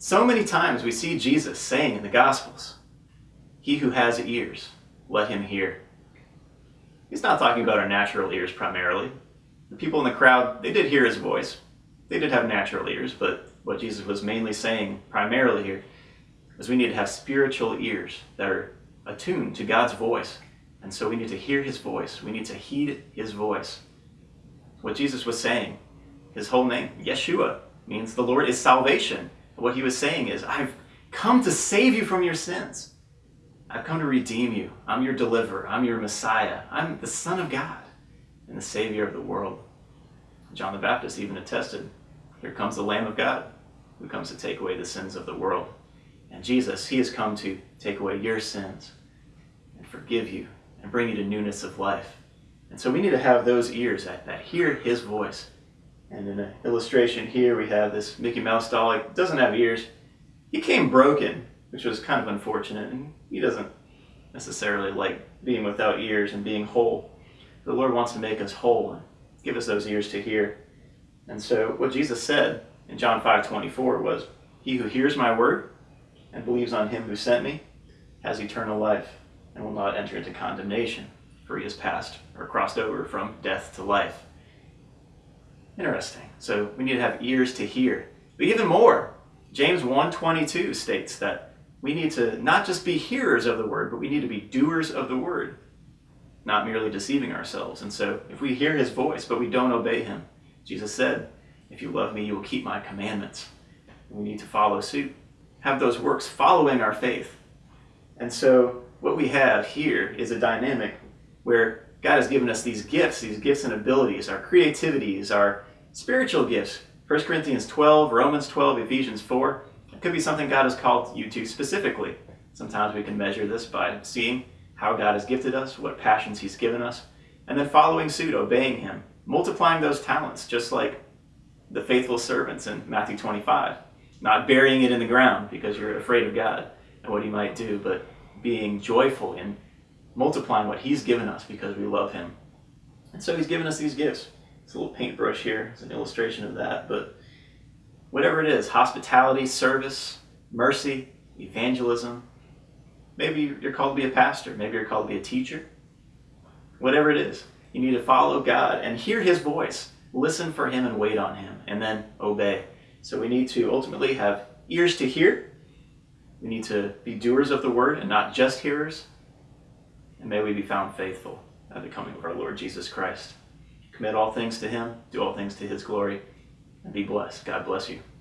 So many times we see Jesus saying in the Gospels, He who has ears, let him hear. He's not talking about our natural ears primarily. The people in the crowd, they did hear his voice. They did have natural ears, but what Jesus was mainly saying primarily here is we need to have spiritual ears that are attuned to God's voice. And so we need to hear his voice. We need to heed his voice. What Jesus was saying, his whole name, Yeshua, means the Lord is salvation. What he was saying is, I've come to save you from your sins. I've come to redeem you. I'm your deliverer. I'm your Messiah. I'm the Son of God and the Savior of the world. John the Baptist even attested, here comes the Lamb of God who comes to take away the sins of the world. And Jesus, he has come to take away your sins and forgive you and bring you to newness of life. And so we need to have those ears that, that hear his voice and in an illustration here, we have this Mickey Mouse doll. It doesn't have ears. He came broken, which was kind of unfortunate, and he doesn't necessarily like being without ears and being whole. The Lord wants to make us whole and give us those ears to hear. And so what Jesus said in John 5, 24 was, He who hears my word and believes on him who sent me has eternal life and will not enter into condemnation, for he has passed or crossed over from death to life. Interesting. So we need to have ears to hear. But even more, James 1.22 states that we need to not just be hearers of the word, but we need to be doers of the word, not merely deceiving ourselves. And so if we hear his voice, but we don't obey him, Jesus said, if you love me, you will keep my commandments. We need to follow suit, have those works following our faith. And so what we have here is a dynamic where God has given us these gifts, these gifts and abilities, our creativities, our Spiritual gifts. 1 Corinthians 12, Romans 12, Ephesians 4. It could be something God has called you to specifically. Sometimes we can measure this by seeing how God has gifted us, what passions he's given us, and then following suit, obeying him, multiplying those talents, just like the faithful servants in Matthew 25. Not burying it in the ground because you're afraid of God and what he might do, but being joyful in multiplying what he's given us because we love him. And so he's given us these gifts. It's a little paintbrush here. It's an illustration of that. But whatever it is, hospitality, service, mercy, evangelism. Maybe you're called to be a pastor. Maybe you're called to be a teacher. Whatever it is, you need to follow God and hear his voice. Listen for him and wait on him, and then obey. So we need to ultimately have ears to hear. We need to be doers of the word and not just hearers. And may we be found faithful at the coming of our Lord Jesus Christ. Commit all things to him, do all things to his glory, and be blessed. God bless you.